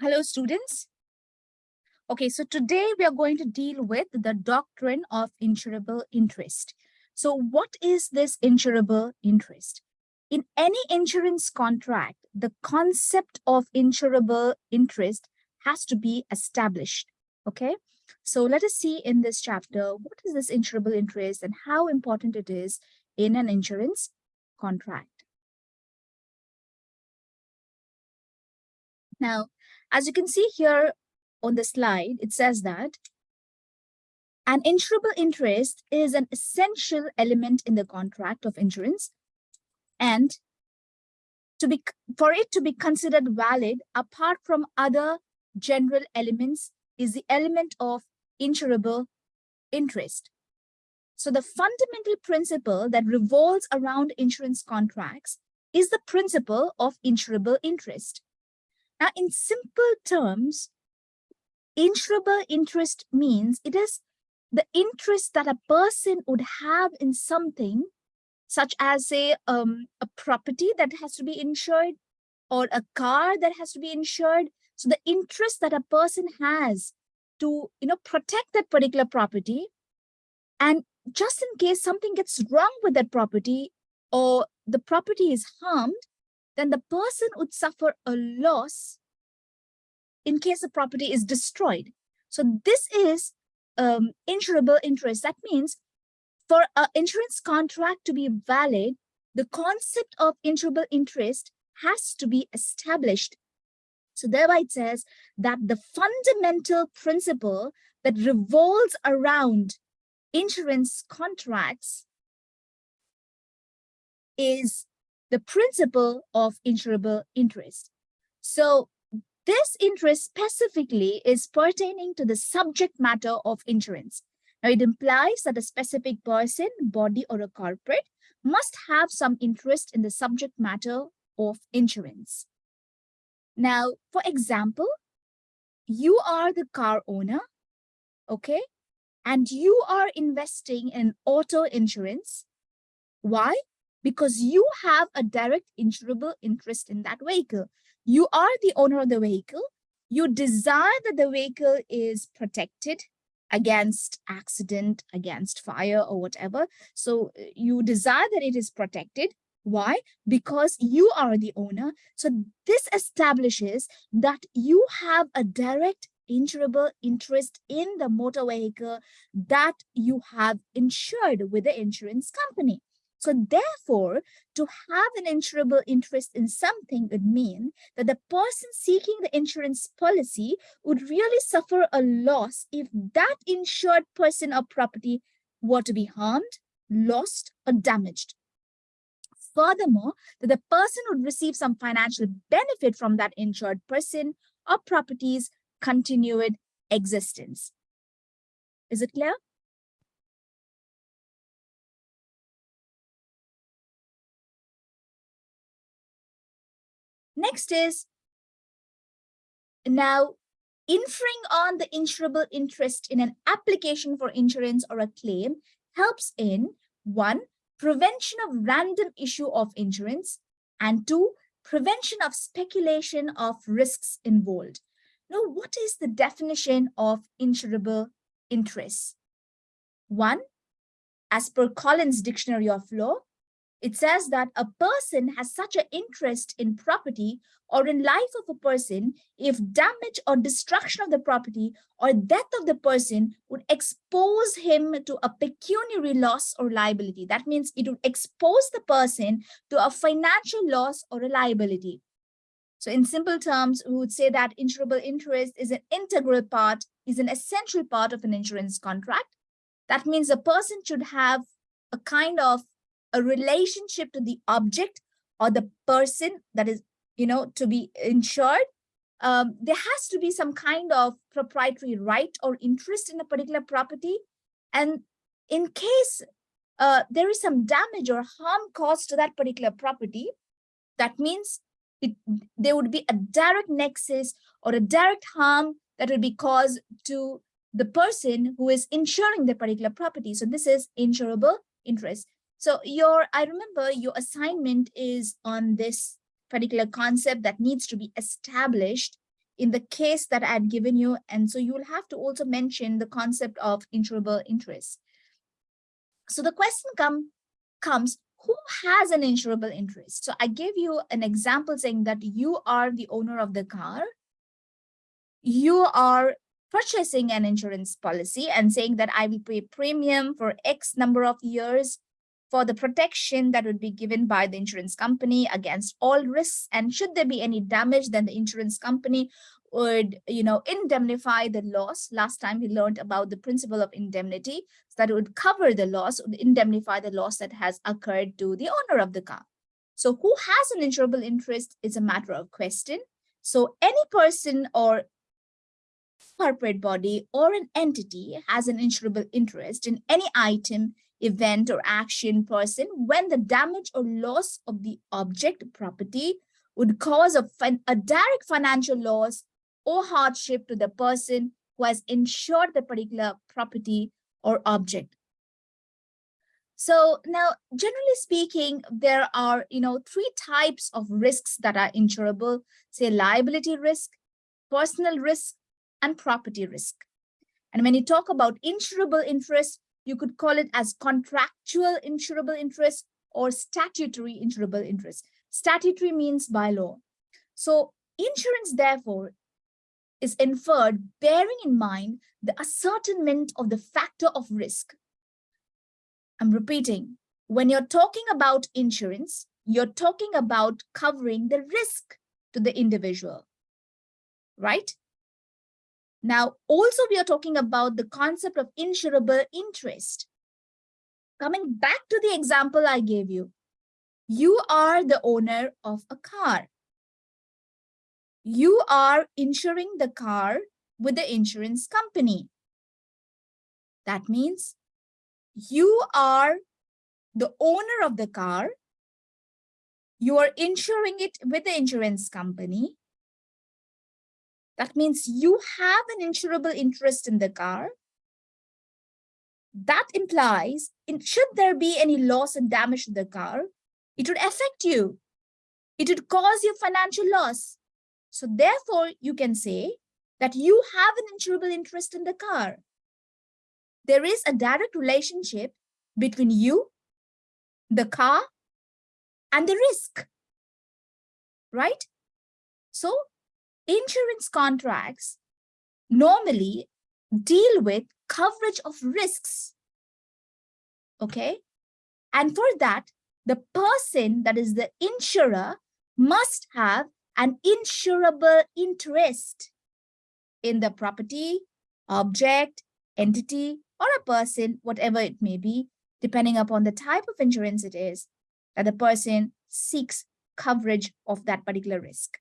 Hello, students. Okay, so today we are going to deal with the doctrine of insurable interest. So what is this insurable interest? In any insurance contract, the concept of insurable interest has to be established. Okay, so let us see in this chapter, what is this insurable interest and how important it is in an insurance contract. Now, as you can see here on the slide, it says that an insurable interest is an essential element in the contract of insurance and to be for it to be considered valid apart from other general elements is the element of insurable interest. So the fundamental principle that revolves around insurance contracts is the principle of insurable interest. Now, in simple terms, insurable interest means it is the interest that a person would have in something such as say um, a property that has to be insured or a car that has to be insured. So the interest that a person has to you know protect that particular property and just in case something gets wrong with that property or the property is harmed then the person would suffer a loss in case the property is destroyed. So this is um, insurable interest. That means for an insurance contract to be valid, the concept of insurable interest has to be established. So thereby it says that the fundamental principle that revolves around insurance contracts is the principle of insurable interest. So this interest specifically is pertaining to the subject matter of insurance. Now, it implies that a specific person, body, or a corporate must have some interest in the subject matter of insurance. Now, for example, you are the car owner, okay? And you are investing in auto insurance. Why? Because you have a direct insurable interest in that vehicle. You are the owner of the vehicle. You desire that the vehicle is protected against accident, against fire or whatever. So uh, you desire that it is protected. Why? Because you are the owner. So this establishes that you have a direct insurable interest in the motor vehicle that you have insured with the insurance company. So therefore, to have an insurable interest in something would mean that the person seeking the insurance policy would really suffer a loss if that insured person or property were to be harmed, lost, or damaged. Furthermore, that the person would receive some financial benefit from that insured person or property's continued existence. Is it clear? Next is now inferring on the insurable interest in an application for insurance or a claim helps in one, prevention of random issue of insurance, and two, prevention of speculation of risks involved. Now, what is the definition of insurable interest? One, as per Collins Dictionary of Law, it says that a person has such an interest in property or in life of a person if damage or destruction of the property or death of the person would expose him to a pecuniary loss or liability. That means it would expose the person to a financial loss or a liability. So in simple terms, we would say that insurable interest is an integral part, is an essential part of an insurance contract. That means a person should have a kind of a relationship to the object or the person that is, you know, to be insured, um, there has to be some kind of proprietary right or interest in a particular property. And in case uh, there is some damage or harm caused to that particular property, that means it, there would be a direct nexus or a direct harm that would be caused to the person who is insuring the particular property. So this is insurable interest. So your, I remember your assignment is on this particular concept that needs to be established in the case that I had given you. And so you will have to also mention the concept of insurable interest. So the question come, comes, who has an insurable interest? So I gave you an example saying that you are the owner of the car. You are purchasing an insurance policy and saying that I will pay premium for X number of years for the protection that would be given by the insurance company against all risks. And should there be any damage, then the insurance company would, you know, indemnify the loss. Last time we learned about the principle of indemnity, so that would cover the loss, would indemnify the loss that has occurred to the owner of the car. So who has an insurable interest is a matter of question. So any person or corporate body or an entity has an insurable interest in any item event or action person when the damage or loss of the object property would cause a, a direct financial loss or hardship to the person who has insured the particular property or object. So now, generally speaking, there are, you know, three types of risks that are insurable, say liability risk, personal risk, and property risk. And when you talk about insurable interest, you could call it as contractual insurable interest or statutory insurable interest. Statutory means by law. So insurance, therefore, is inferred bearing in mind the ascertainment of the factor of risk. I'm repeating, when you're talking about insurance, you're talking about covering the risk to the individual, right? Now, also we are talking about the concept of insurable interest. Coming back to the example I gave you, you are the owner of a car. You are insuring the car with the insurance company. That means you are the owner of the car. You are insuring it with the insurance company that means you have an insurable interest in the car. That implies, in, should there be any loss and damage to the car, it would affect you. It would cause you financial loss. So therefore, you can say that you have an insurable interest in the car. There is a direct relationship between you, the car, and the risk, right? So insurance contracts normally deal with coverage of risks. Okay. And for that, the person that is the insurer must have an insurable interest in the property, object, entity, or a person, whatever it may be, depending upon the type of insurance it is, that the person seeks coverage of that particular risk.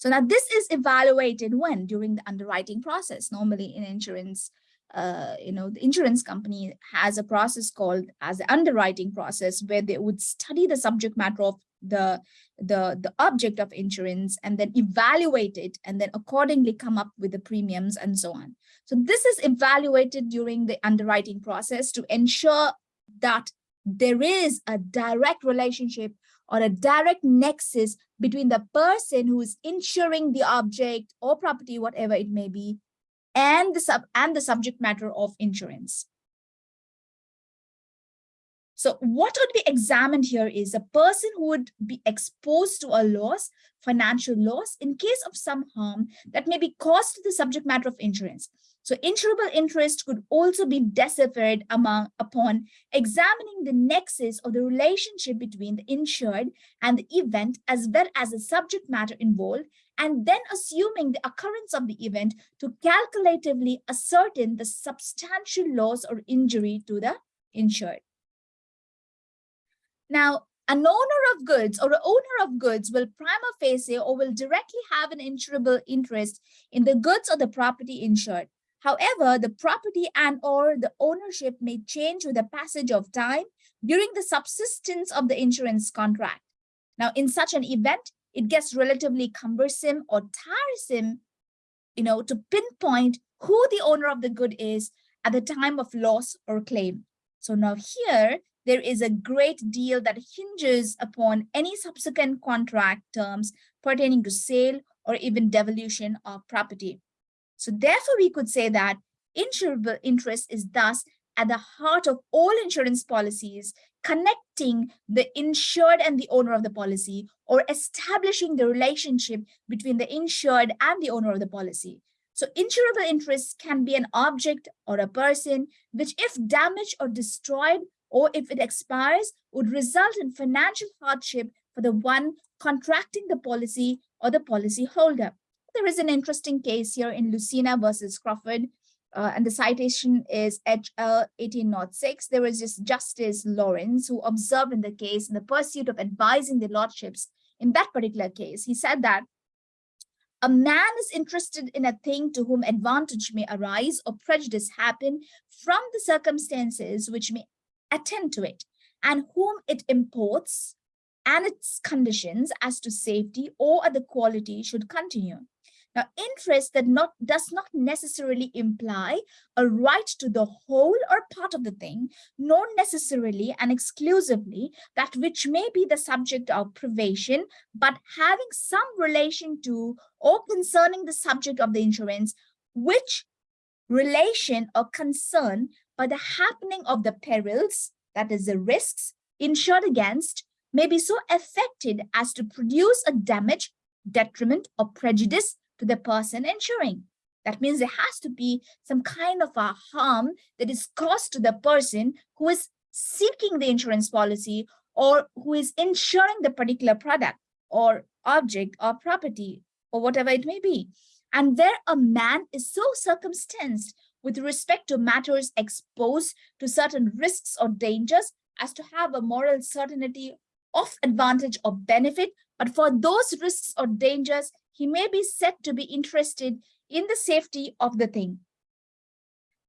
So now this is evaluated when during the underwriting process. Normally in insurance, uh, you know, the insurance company has a process called as the underwriting process where they would study the subject matter of the, the, the object of insurance and then evaluate it and then accordingly come up with the premiums and so on. So this is evaluated during the underwriting process to ensure that there is a direct relationship or a direct nexus between the person who is insuring the object or property, whatever it may be, and the sub and the subject matter of insurance. So what would be examined here is a person who would be exposed to a loss, financial loss, in case of some harm that may be caused to the subject matter of insurance. So insurable interest could also be deciphered among, upon examining the nexus of the relationship between the insured and the event as well as the subject matter involved, and then assuming the occurrence of the event to calculatively ascertain the substantial loss or injury to the insured. Now, an owner of goods or an owner of goods will prima facie or will directly have an insurable interest in the goods or the property insured. However, the property and or the ownership may change with the passage of time during the subsistence of the insurance contract. Now, in such an event, it gets relatively cumbersome or tiresome, you know, to pinpoint who the owner of the good is at the time of loss or claim. So now here, there is a great deal that hinges upon any subsequent contract terms pertaining to sale or even devolution of property. So therefore, we could say that insurable interest is thus at the heart of all insurance policies, connecting the insured and the owner of the policy or establishing the relationship between the insured and the owner of the policy. So insurable interest can be an object or a person, which if damaged or destroyed, or if it expires, would result in financial hardship for the one contracting the policy or the policy holder. There is an interesting case here in Lucena versus Craufurd, uh, and the citation is HL 1806. There was this Justice Lawrence who observed in the case in the pursuit of advising the lordships in that particular case. He said that a man is interested in a thing to whom advantage may arise or prejudice happen from the circumstances which may attend to it, and whom it imports and its conditions as to safety or other quality should continue. Now, interest that not does not necessarily imply a right to the whole or part of the thing, nor necessarily and exclusively that which may be the subject of privation, but having some relation to or concerning the subject of the insurance, which relation or concern by the happening of the perils, that is the risks, insured against, may be so affected as to produce a damage, detriment, or prejudice to the person insuring. That means there has to be some kind of a harm that is caused to the person who is seeking the insurance policy or who is insuring the particular product or object or property or whatever it may be. And where a man is so circumstanced with respect to matters exposed to certain risks or dangers as to have a moral certainty of advantage or benefit, but for those risks or dangers, he may be said to be interested in the safety of the thing.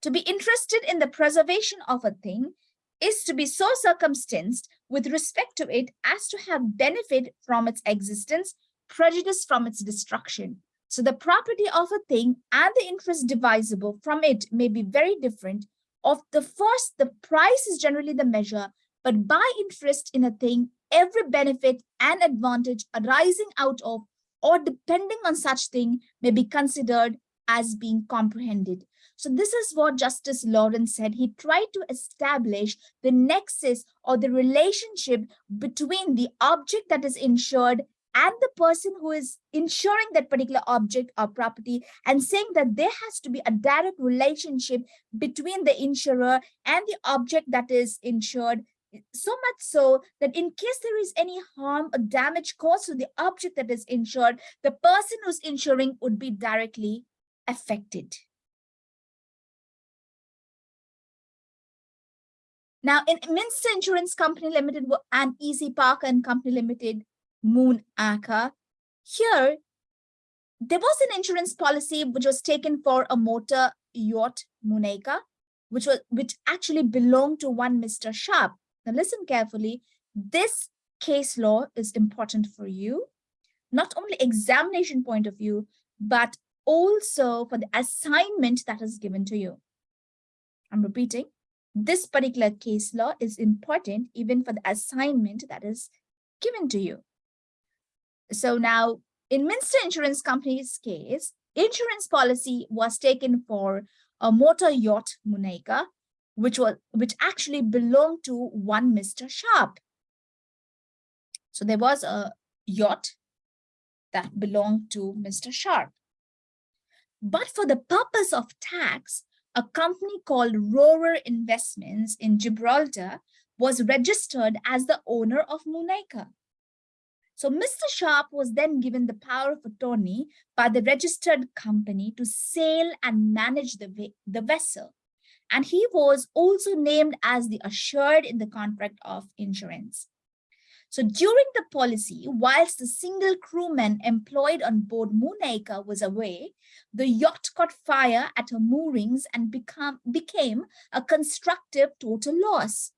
To be interested in the preservation of a thing is to be so circumstanced with respect to it as to have benefit from its existence, prejudice from its destruction. So the property of a thing and the interest divisible from it may be very different. Of the first, the price is generally the measure, but by interest in a thing, every benefit and advantage arising out of or depending on such thing may be considered as being comprehended. So this is what Justice Lawrence said. He tried to establish the nexus or the relationship between the object that is insured and the person who is insuring that particular object or property and saying that there has to be a direct relationship between the insurer and the object that is insured so much so that in case there is any harm or damage caused to the object that is insured, the person who's insuring would be directly affected. Now, in Minster Insurance Company Limited and Easy Park and Company Limited, Moon Aka, here, there was an insurance policy which was taken for a motor yacht, Moonacre, which was which actually belonged to one Mr. Sharp. Now listen carefully. This case law is important for you, not only examination point of view, but also for the assignment that is given to you. I'm repeating, this particular case law is important even for the assignment that is given to you. So now in Minster Insurance Company's case, insurance policy was taken for a motor yacht Moonacre which was which actually belonged to one Mr. Sharp. So there was a yacht that belonged to Mr. Sharp. But for the purpose of tax, a company called Roarer Investments in Gibraltar was registered as the owner of Moonacre. So Mr. Sharp was then given the power of attorney by the registered company to sail and manage the, the vessel and he was also named as the assured in the contract of insurance. So during the policy, whilst the single crewman employed on board Moonacre was away, the yacht caught fire at her moorings and become, became a constructive total loss.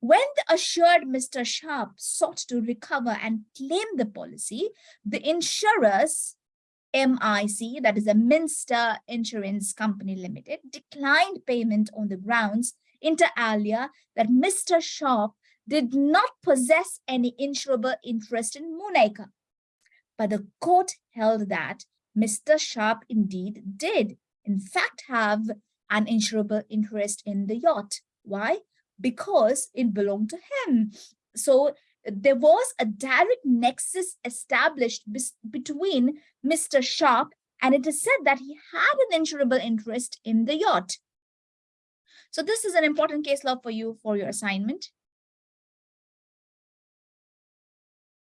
When the assured Mr. Sharp sought to recover and claim the policy, the insurers MIC, that is a Minster Insurance Company Limited, declined payment on the grounds inter alia that Mr. Sharp did not possess any insurable interest in Moonacre. but the court held that Mr. Sharp indeed did, in fact, have an insurable interest in the yacht. Why? Because it belonged to him. So there was a direct nexus established between Mr. Sharp and it is said that he had an insurable interest in the yacht. So this is an important case law for you for your assignment.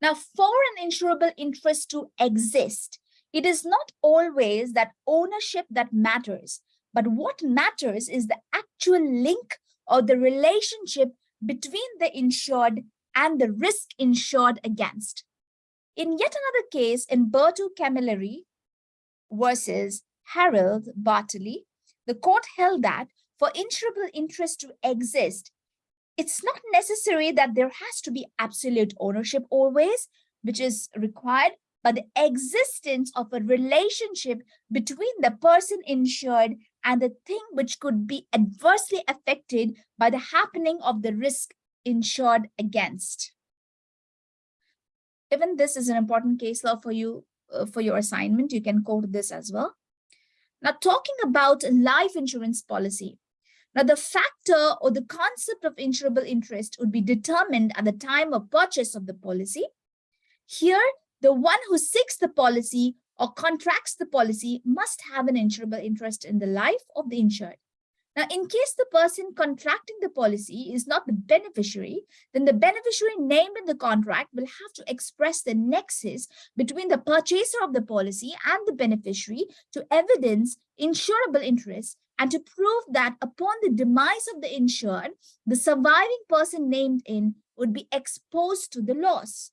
Now, for an insurable interest to exist, it is not always that ownership that matters, but what matters is the actual link or the relationship between the insured and the risk insured against. In yet another case, in Bertu Camilleri versus Harold Bartley, the court held that for insurable interest to exist, it's not necessary that there has to be absolute ownership always, which is required, but the existence of a relationship between the person insured and the thing which could be adversely affected by the happening of the risk insured against. Even this is an important case law for you, uh, for your assignment. You can quote this as well. Now, talking about life insurance policy. Now, the factor or the concept of insurable interest would be determined at the time of purchase of the policy. Here, the one who seeks the policy or contracts the policy must have an insurable interest in the life of the insured. Now, in case the person contracting the policy is not the beneficiary, then the beneficiary named in the contract will have to express the nexus between the purchaser of the policy and the beneficiary to evidence insurable interest and to prove that upon the demise of the insured, the surviving person named in would be exposed to the loss.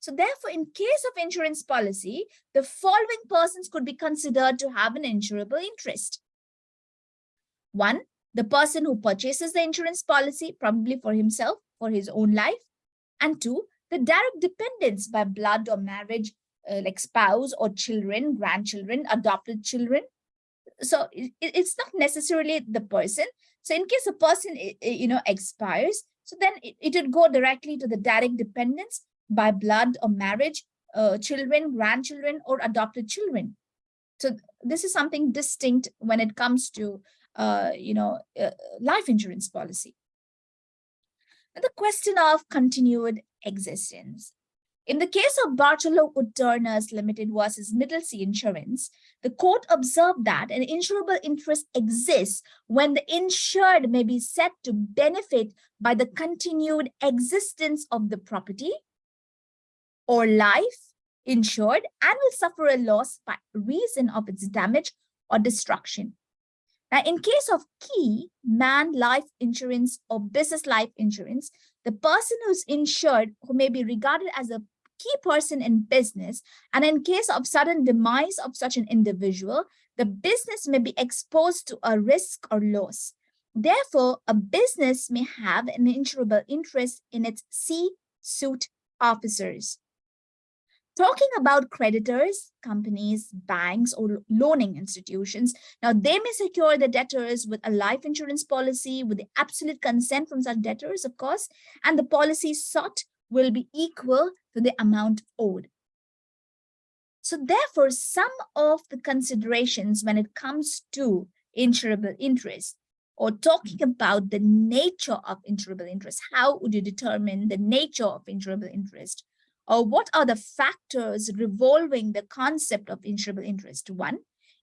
So therefore, in case of insurance policy, the following persons could be considered to have an insurable interest. One, the person who purchases the insurance policy, probably for himself, for his own life. And two, the direct dependents by blood or marriage, uh, like spouse or children, grandchildren, adopted children. So it, it's not necessarily the person. So in case a person, you know, expires, so then it, it would go directly to the direct dependents by blood or marriage, uh, children, grandchildren, or adopted children. So this is something distinct when it comes to uh, you know, uh, life insurance policy. And the question of continued existence. In the case of Bartholomew Wood Turners Limited versus Middlesea Insurance, the court observed that an insurable interest exists when the insured may be said to benefit by the continued existence of the property or life insured and will suffer a loss by reason of its damage or destruction. Now, in case of key man life insurance or business life insurance, the person who's insured who may be regarded as a key person in business, and in case of sudden demise of such an individual, the business may be exposed to a risk or loss. Therefore, a business may have an insurable interest in its C-suite officers. Talking about creditors, companies, banks, or loaning institutions, now they may secure the debtors with a life insurance policy with the absolute consent from such debtors, of course, and the policy sought will be equal to the amount owed. So therefore, some of the considerations when it comes to insurable interest or talking about the nature of insurable interest, how would you determine the nature of insurable interest? Or what are the factors revolving the concept of insurable interest? One,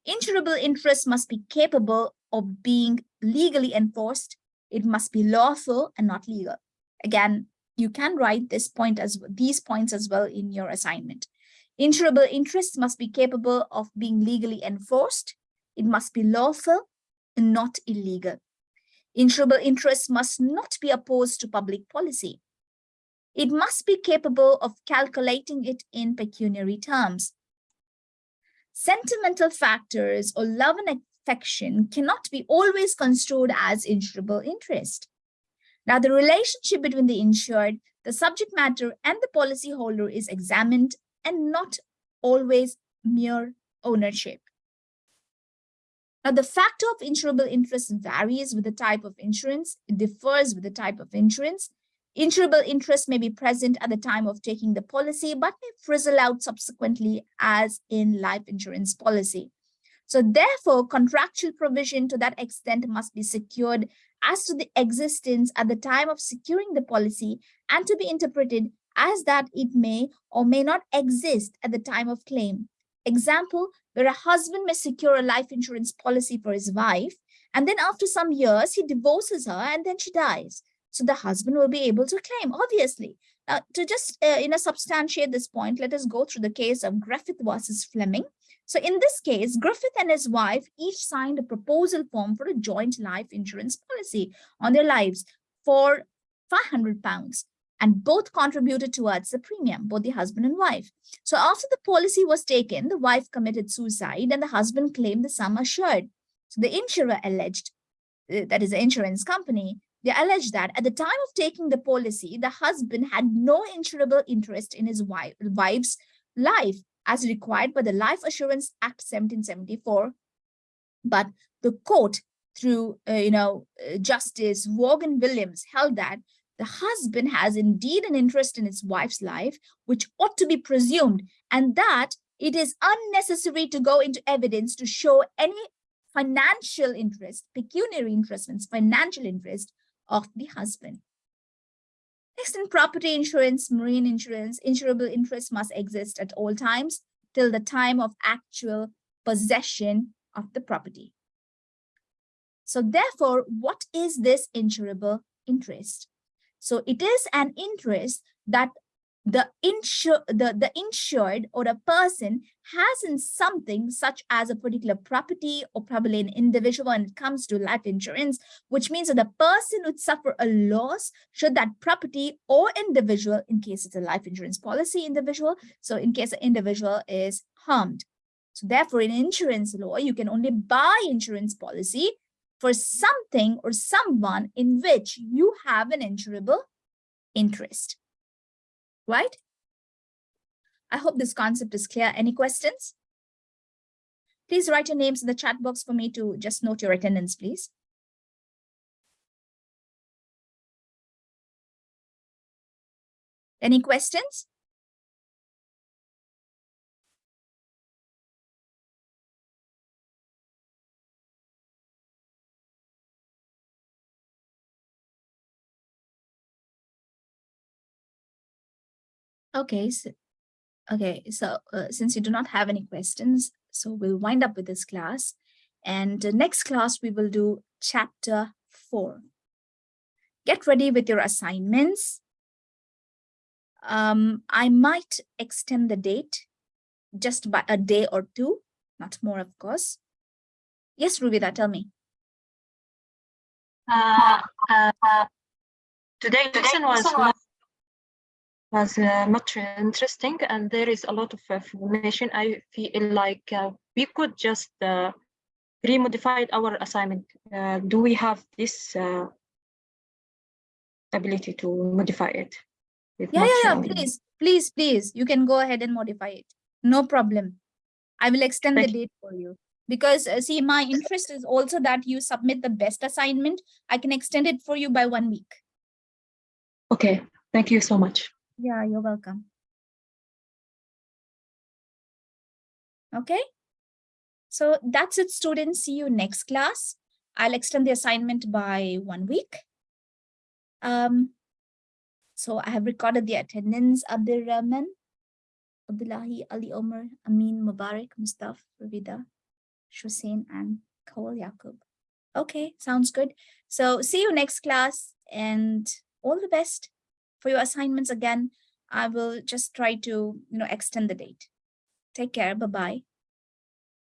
insurable interest must be capable of being legally enforced. It must be lawful and not legal. Again, you can write this point as these points as well in your assignment. Insurable interest must be capable of being legally enforced. It must be lawful and not illegal. Insurable interest must not be opposed to public policy. It must be capable of calculating it in pecuniary terms. Sentimental factors or love and affection cannot be always construed as insurable interest. Now, the relationship between the insured, the subject matter, and the policyholder is examined and not always mere ownership. Now, the factor of insurable interest varies with the type of insurance, it differs with the type of insurance, Insurable interest may be present at the time of taking the policy, but may frizzle out subsequently as in life insurance policy. So therefore, contractual provision to that extent must be secured as to the existence at the time of securing the policy and to be interpreted as that it may or may not exist at the time of claim. Example, where a husband may secure a life insurance policy for his wife, and then after some years, he divorces her and then she dies. So the husband will be able to claim, obviously. Now, to just uh, you know, substantiate this point, let us go through the case of Griffith versus Fleming. So in this case, Griffith and his wife each signed a proposal form for a joint life insurance policy on their lives for 500 pounds and both contributed towards the premium, both the husband and wife. So after the policy was taken, the wife committed suicide and the husband claimed the sum assured. So the insurer alleged, uh, that is the insurance company, they alleged that at the time of taking the policy, the husband had no insurable interest in his wife, wife's life as required by the Life Assurance Act 1774. But the court, through uh, you know uh, Justice Vaughan Williams, held that the husband has indeed an interest in his wife's life, which ought to be presumed, and that it is unnecessary to go into evidence to show any financial interest, pecuniary interest, financial interest of the husband. Next, in property insurance, marine insurance, insurable interest must exist at all times till the time of actual possession of the property. So therefore, what is this insurable interest? So it is an interest that the, the, the insured or a person has in something such as a particular property or probably an individual when it comes to life insurance, which means that the person would suffer a loss should that property or individual, in case it's a life insurance policy individual, so in case an individual is harmed. So therefore, in insurance law, you can only buy insurance policy for something or someone in which you have an insurable interest right? I hope this concept is clear. Any questions? Please write your names in the chat box for me to just note your attendance, please. Any questions? Okay, so, okay, so uh, since you do not have any questions, so we'll wind up with this class. And uh, next class, we will do chapter four. Get ready with your assignments. Um, I might extend the date just by a day or two, not more, of course. Yes, Rubida, tell me. Uh, uh, today, lesson was was uh, much interesting and there is a lot of information. I feel like uh, we could just uh, re-modify our assignment. Uh, do we have this uh, ability to modify it? Yeah, yeah, yeah, please, please, please. You can go ahead and modify it. No problem. I will extend Thank the date for you because uh, see, my interest is also that you submit the best assignment. I can extend it for you by one week. Okay, thank you so much. Yeah, you're welcome. Okay. So that's it, students. See you next class. I'll extend the assignment by one week. Um, so I have recorded the attendance. Abdul Rahman, Abdullahi, Ali Omar, Amin, Mubarak, Mustafa, Ravida, Hussein, and Kawal Yaqub. Okay, sounds good. So see you next class and all the best for your assignments again, I will just try to, you know, extend the date. Take care. Bye-bye.